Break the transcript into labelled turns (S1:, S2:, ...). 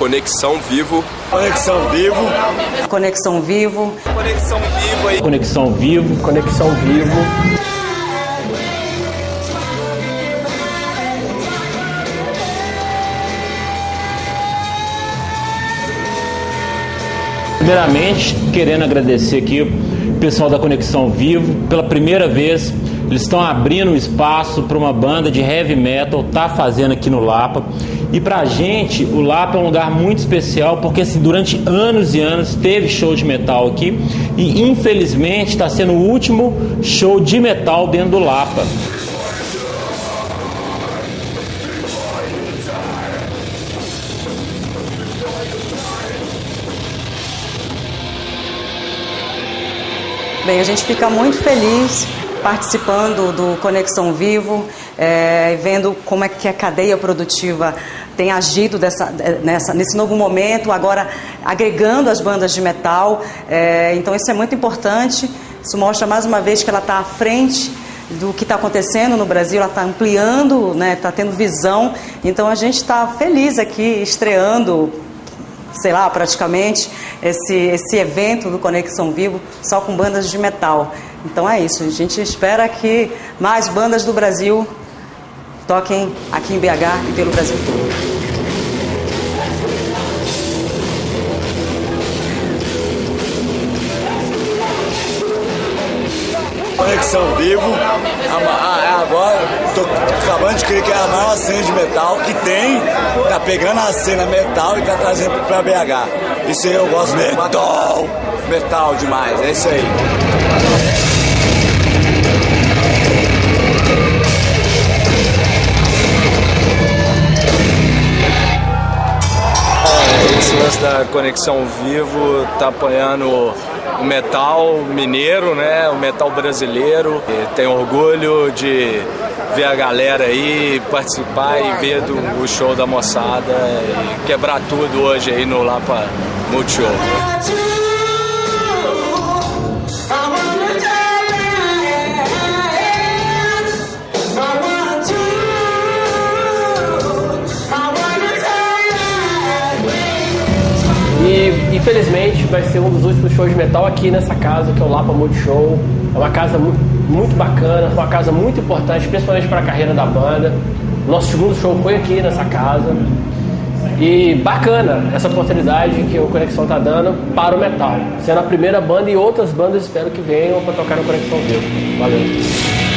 S1: Conexão Vivo.
S2: Conexão Vivo.
S3: Conexão Vivo.
S1: Conexão Vivo aí.
S4: Conexão Vivo.
S5: Conexão Vivo.
S4: Primeiramente, querendo agradecer aqui o pessoal da Conexão Vivo. Pela primeira vez, eles estão abrindo um espaço para uma banda de heavy metal tá fazendo aqui no Lapa. E pra gente, o Lapa é um lugar muito especial porque assim, durante anos e anos teve show de metal aqui e infelizmente está sendo o último show de metal dentro do Lapa.
S3: Bem, a gente fica muito feliz participando do Conexão Vivo, é, vendo como é que a cadeia produtiva tem agido dessa, nessa, nesse novo momento, agora agregando as bandas de metal. É, então isso é muito importante. Isso mostra mais uma vez que ela está à frente do que está acontecendo no Brasil, ela está ampliando, está né, tá tendo visão. Então a gente está feliz aqui estreando sei lá, praticamente, esse, esse evento do Conexão Vivo só com bandas de metal. Então é isso, a gente espera que mais bandas do Brasil toquem aqui em BH e pelo Brasil todo.
S2: Conexão Vivo. Agora, tô acabando de crer que é a maior cena de metal que tem, tá pegando a cena metal e tá trazendo pra BH. Isso aí eu gosto metal, metal demais, é isso aí.
S1: Esse lance da Conexão Vivo tá apoiando o metal mineiro, né? O metal brasileiro. E tem orgulho de ver a galera aí, participar e ver do, o show da moçada e quebrar tudo hoje aí no Lapa Multishow.
S5: Infelizmente vai ser um dos últimos shows de metal aqui nessa casa, que é o Lapa Multishow. É uma casa muito, bacana, uma casa muito importante, principalmente para a carreira da banda. Nosso segundo show foi aqui nessa casa. E bacana essa oportunidade que o Conexão tá dando para o metal. Sendo a primeira banda e outras bandas espero que venham para tocar no Conexão Vivo. Valeu.